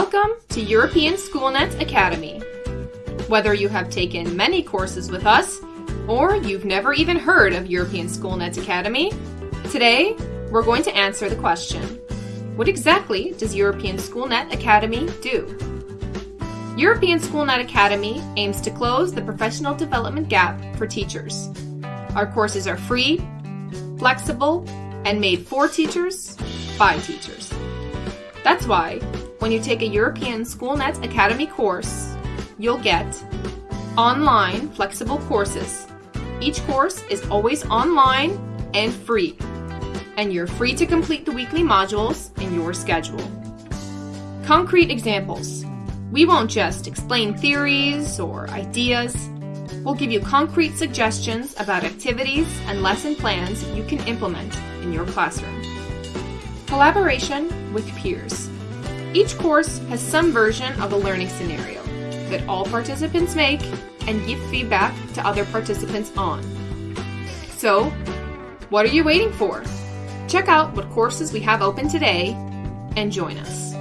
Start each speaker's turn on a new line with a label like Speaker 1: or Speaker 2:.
Speaker 1: Welcome to European Schoolnet Academy. Whether you have taken many courses with us or you've never even heard of European Schoolnet Academy, today we're going to answer the question What exactly does European Schoolnet Academy do? European Schoolnet Academy aims to close the professional development gap for teachers. Our courses are free, flexible, and made for teachers by teachers. That's why when you take a European Schoolnet Academy course, you'll get online flexible courses. Each course is always online and free, and you're free to complete the weekly modules in your schedule. Concrete examples. We won't just explain theories or ideas. We'll give you concrete suggestions about activities and lesson plans you can implement in your classroom. Collaboration with peers. Each course has some version of a learning scenario that all participants make and give feedback to other participants on. So, what are you waiting for? Check out what courses we have open today and join us.